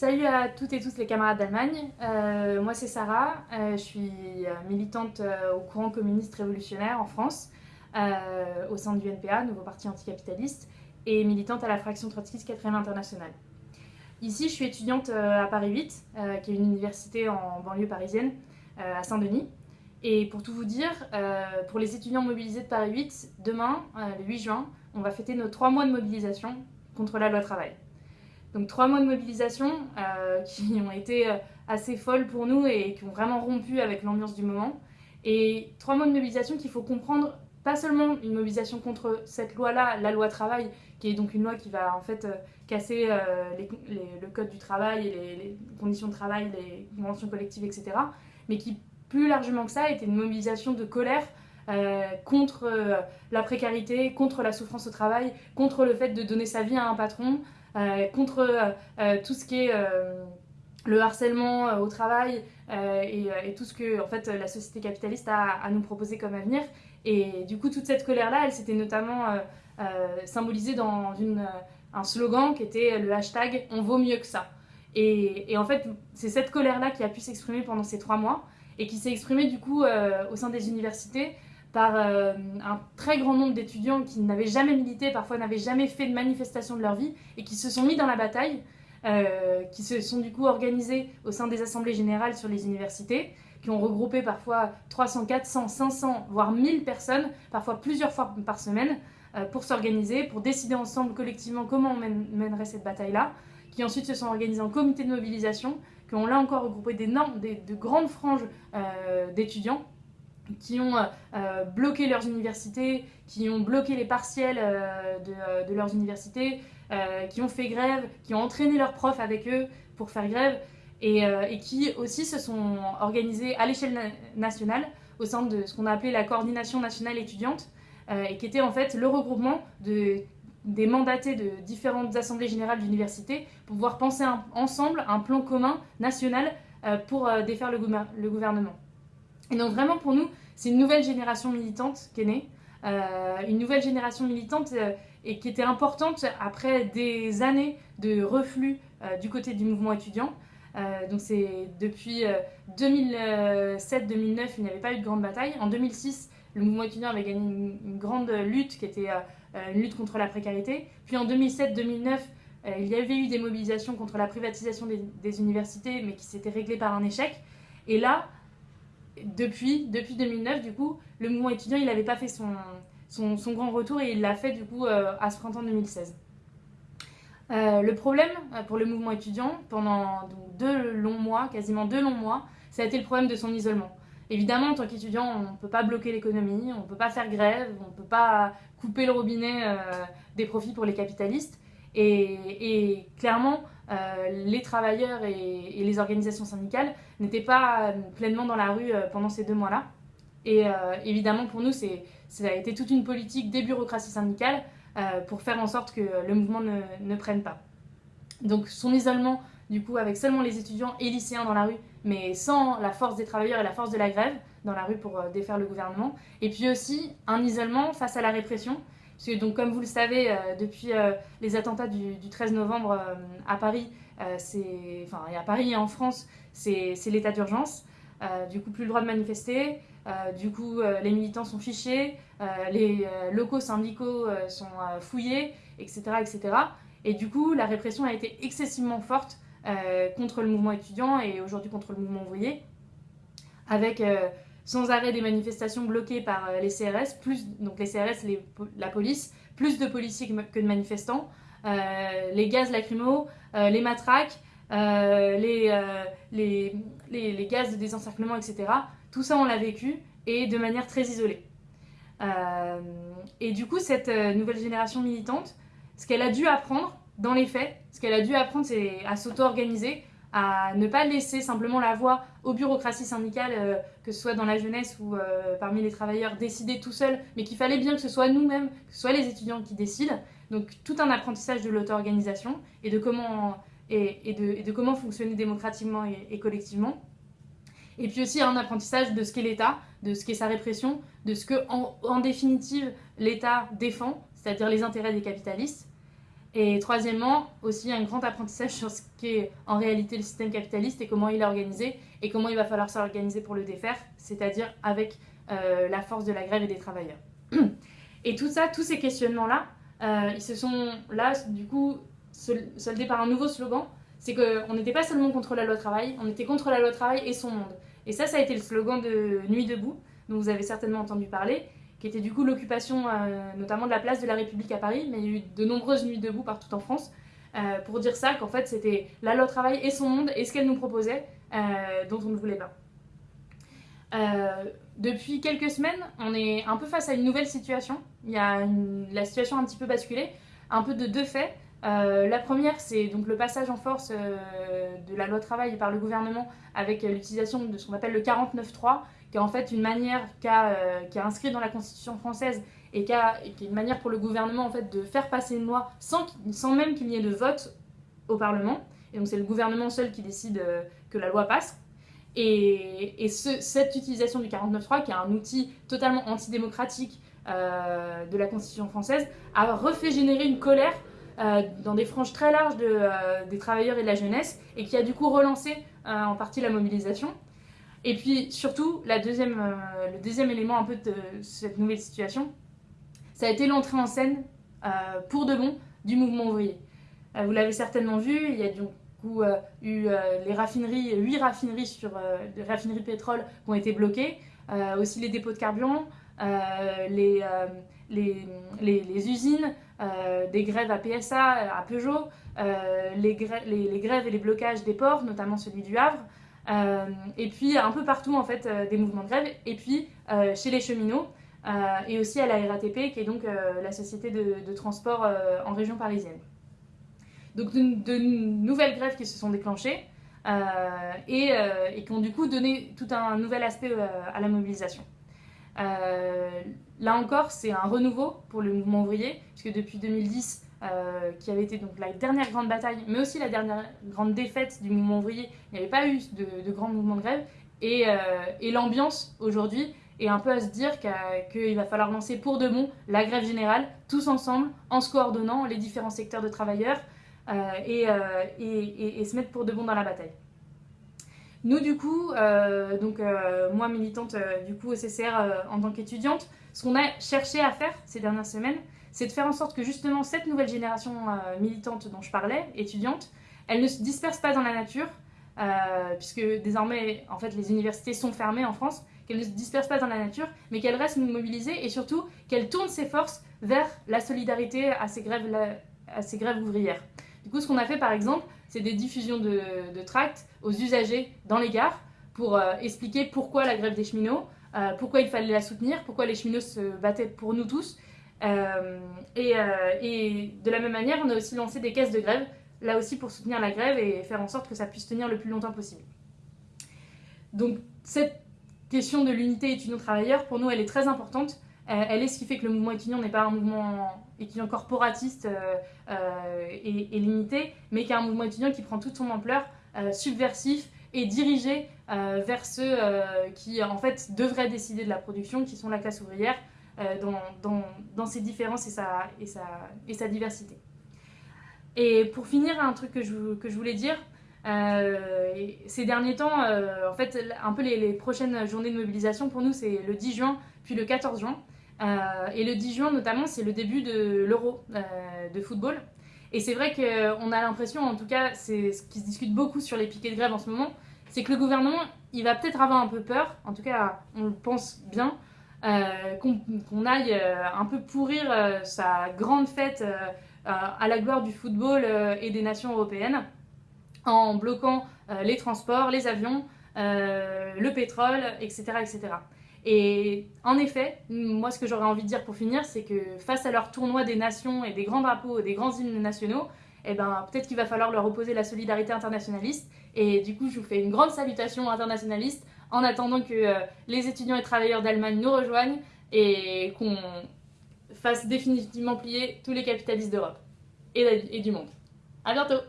Salut à toutes et tous les camarades d'Allemagne. Euh, moi c'est Sarah, euh, je suis euh, militante au courant communiste révolutionnaire en France, au sein du NPA, Nouveau Parti Anticapitaliste, et militante à la fraction trotskiste 4e internationale. Ici je suis étudiante à Paris 8, qui est une université en banlieue parisienne, à Saint-Denis. Et pour tout vous dire, pour les étudiants mobilisés de Paris 8, demain, le 8 juin, on va fêter nos trois mois de mobilisation contre la loi travail. Donc trois mois de mobilisation euh, qui ont été euh, assez folles pour nous et qui ont vraiment rompu avec l'ambiance du moment. Et trois mois de mobilisation qu'il faut comprendre, pas seulement une mobilisation contre cette loi-là, la loi travail, qui est donc une loi qui va en fait euh, casser le code du travail et les, conditions de travail, les conventions collectives, etc. Mais qui, plus largement que ça, était une mobilisation de colère contre la précarité, contre la souffrance au travail, contre le fait de donner sa vie à un patron, contre euh, euh, tout ce qui est le harcèlement au travail et, tout ce que en fait, la société capitaliste a à nous proposer comme avenir. Et du coup, toute cette colère-là, elle s'était notamment symbolisée dans un slogan qui était le hashtag « on vaut mieux que ça ». Et, en fait, c'est cette colère-là qui a pu s'exprimer pendant ces trois mois et qui s'est exprimée du coup au sein des universités par euh, un très grand nombre d'étudiants qui n'avaient jamais milité, parfois n'avaient jamais fait de manifestation de leur vie, et qui se sont mis dans la bataille, euh, qui se sont du coup organisés au sein des assemblées générales sur les universités, qui ont regroupé parfois 300, 400, 500, voire 1000 personnes, parfois plusieurs fois par semaine, euh, pour s'organiser, pour décider ensemble collectivement comment on mènerait cette bataille-là, qui ensuite se sont organisés en comité de mobilisation, qui ont là encore regroupé des, de grandes franges d'étudiants qui ont euh, bloqué leurs universités, qui ont bloqué les partiels euh, de, leurs universités, euh, qui ont fait grève, qui ont entraîné leurs profs avec eux pour faire grève, et, qui aussi se sont organisés à l'échelle nationale au sein de ce qu'on a appelé la coordination nationale étudiante, et qui était en fait le regroupement de, des mandatés de différentes assemblées générales d'universités pour pouvoir penser ensemble un plan commun national pour défaire le gouvernement. Et donc vraiment pour nous, c'est une nouvelle génération militante qui est née, euh, une nouvelle génération militante euh, et qui était importante après des années de reflux euh, du côté du mouvement étudiant. donc c'est depuis 2007-2009, il n'y avait pas eu de grande bataille. En 2006, le mouvement étudiant avait gagné une, grande lutte qui était une lutte contre la précarité. Puis en 2007-2009, il y avait eu des mobilisations contre la privatisation des, des universités, mais qui s'étaient réglées par un échec. Et là, depuis, depuis 2009, du coup, le mouvement étudiant, il n'avait pas fait son, son, grand retour et il l'a fait, du coup, euh, à ce printemps 2016. Euh, le problème euh, pour le mouvement étudiant, pendant deux longs mois, quasiment deux longs mois, ça a été le problème de son isolement. Évidemment, en tant qu'étudiant, on ne peut pas bloquer l'économie, on ne peut pas faire grève, on ne peut pas couper le robinet des profits pour les capitalistes. Et, clairement, euh, les travailleurs et, les organisations syndicales n'étaient pas pleinement dans la rue euh, pendant ces deux mois-là. Et euh, évidemment, pour nous, ça a été toute une politique des bureaucraties syndicales pour faire en sorte que le mouvement ne, ne, prenne pas. Donc son isolement, du coup, avec seulement les étudiants et lycéens dans la rue, mais sans la force des travailleurs et la force de la grève dans la rue pour défaire le gouvernement. Et puis aussi un isolement face à la répression, parce que, donc, comme vous le savez, euh, depuis euh, les attentats du, 13 novembre euh, à Paris, enfin, et à Paris et en France, c'est l'état d'urgence. du coup, plus le droit de manifester. du coup, les militants sont fichés, les locaux syndicaux sont fouillés, etc., etc. Et du coup, la répression a été excessivement forte contre le mouvement étudiant et aujourd'hui contre le mouvement ouvrier, avec sans arrêt des manifestations bloquées par euh, les CRS, plus, donc les CRS, la police, plus de policiers que de manifestants, euh, les gaz lacrymaux, euh, les matraques, les, les, les, gaz de désencerclement, etc. Tout ça, on l'a vécu et de manière très isolée. et du coup, cette nouvelle génération militante, ce qu'elle a dû apprendre dans les faits, ce qu'elle a dû apprendre, c'est à s'auto-organiser, à ne pas laisser simplement la voix aux bureaucraties syndicales, euh, que ce soit dans la jeunesse ou euh, parmi les travailleurs, décider tout seul, mais qu'il fallait bien que ce soit nous-mêmes, que ce soit les étudiants qui décident. Donc tout un apprentissage de l'auto-organisation et, de comment, et, de, comment fonctionner démocratiquement et, collectivement. Et puis aussi un apprentissage de ce qu'est l'État, de ce qu'est sa répression, de ce que, en, définitive, l'État défend, c'est-à-dire les intérêts des capitalistes. Et troisièmement, aussi un grand apprentissage sur ce qu'est en réalité le système capitaliste et comment il est organisé et comment il va falloir s'organiser pour le défaire, c'est-à-dire avec euh, la force de la grève et des travailleurs. Et tout ça, tous ces questionnements-là, euh, ils se sont là, du coup, soldés par un nouveau slogan, c'est qu'on n'était pas seulement contre la loi travail, on était contre la loi travail et son monde. Et ça, ça a été le slogan de Nuit debout, dont vous avez certainement entendu parler, qui était du coup l'occupation euh, notamment de la place de la République à Paris, mais il y a eu de nombreuses nuits debout partout en France, euh, pour dire ça, qu'en fait c'était la loi travail et son monde et ce qu'elle nous proposait, euh, dont on ne voulait pas. depuis quelques semaines, on est un peu face à une nouvelle situation. Il y a la situation un petit peu basculé, un peu de deux faits. La première, c'est donc le passage en force de la loi travail par le gouvernement avec l'utilisation de ce qu'on appelle le 49.3, qui est en fait une manière qui euh, est inscrite dans la Constitution française et qui, est une manière pour le gouvernement en fait de faire passer une loi sans, sans même qu'il y ait de vote au Parlement. Et donc c'est le gouvernement seul qui décide euh, que la loi passe. Et, et cette utilisation du 49.3, qui est un outil totalement antidémocratique euh, de la Constitution française, a refait générer une colère dans des franges très larges de, des travailleurs et de la jeunesse, et qui a du coup relancé en partie la mobilisation. Et puis surtout, la deuxième, euh, le deuxième élément un peu de cette nouvelle situation, ça a été l'entrée en scène euh, pour de bon du mouvement ouvrier. Euh, vous l'avez certainement vu, il y a du coup eu les raffineries, 8 raffineries sur les raffineries de pétrole qui ont été bloquées, aussi les dépôts de carburant, les, les, usines, des grèves à PSA, à Peugeot, les, les, grèves et les blocages des ports, notamment celui du Havre. Euh, et puis un peu partout en fait euh, des mouvements de grève, et puis euh, chez les cheminots, et aussi à la RATP qui est donc la société de, transport en région parisienne. Donc de, nouvelles grèves qui se sont déclenchées et, et, qui ont du coup donné tout un nouvel aspect à la mobilisation. Là encore, c'est un renouveau pour le mouvement ouvrier, puisque depuis 2010, euh, qui avait été donc la dernière grande bataille, mais aussi la dernière grande défaite du mouvement ouvrier. Il n'y avait pas eu de, de grands mouvements de grève. Et, euh, et l'ambiance aujourd'hui est un peu à se dire qu'il va falloir lancer pour de bon la grève générale, tous ensemble, en se coordonnant les différents secteurs de travailleurs euh, et, se mettre pour de bon dans la bataille. Nous, du coup, donc moi militante du coup au CCR en tant qu'étudiante, ce qu'on a cherché à faire ces dernières semaines, c'est de faire en sorte que justement cette nouvelle génération euh, militante dont je parlais, étudiante, elle ne se disperse pas dans la nature, euh, puisque désormais, en fait, les universités sont fermées en France, qu'elle ne se disperse pas dans la nature, mais qu'elle reste mobilisée et surtout qu'elle tourne ses forces vers la solidarité à ces grèves, à ces grèves ouvrières. Du coup, ce qu'on a fait par exemple, c'est des diffusions de, tracts aux usagers dans les gares pour euh, expliquer pourquoi la grève des cheminots, pourquoi il fallait la soutenir, pourquoi les cheminots se battaient pour nous tous, euh, euh, et, de la même manière, on a aussi lancé des caisses de grève, là aussi pour soutenir la grève et faire en sorte que ça puisse tenir le plus longtemps possible. Donc cette question de l'unité étudiant-travailleur, pour nous, elle est très importante. Euh, elle est ce qui fait que le mouvement étudiant n'est pas un mouvement étudiant corporatiste et, et, limité, mais qui est un mouvement étudiant qui prend toute son ampleur, subversif et dirigé vers ceux qui, en fait, devraient décider de la production, qui sont la classe ouvrière, euh, dans, ses différences et sa, diversité. Et pour finir, un truc que je, voulais dire, euh, ces derniers temps, euh, en fait, un peu les, prochaines journées de mobilisation pour nous, c'est le 10 juin, puis le 14 juin. Et le 10 juin, notamment, c'est le début de l'Euro de football. Et c'est vrai qu'on a l'impression, en tout cas, c'est ce qui se discute beaucoup sur les piquets de grève en ce moment, c'est que le gouvernement, il va peut-être avoir un peu peur, en tout cas, on le pense bien, euh, qu'on aille euh, un peu pourrir euh, sa grande fête à la gloire du football et des nations européennes en bloquant les transports, les avions, le pétrole, etc., etc. Et en effet, moi ce que j'aurais envie de dire pour finir, c'est que face à leur tournoi des nations et des grands drapeaux, des grands hymnes nationaux, eh ben, peut-être qu'il va falloir leur opposer la solidarité internationaliste. Et du coup, je vous fais une grande salutation internationaliste en attendant que euh, les étudiants et travailleurs d'Allemagne nous rejoignent et qu'on fasse définitivement plier tous les capitalistes d'Europe et, et du monde. À bientôt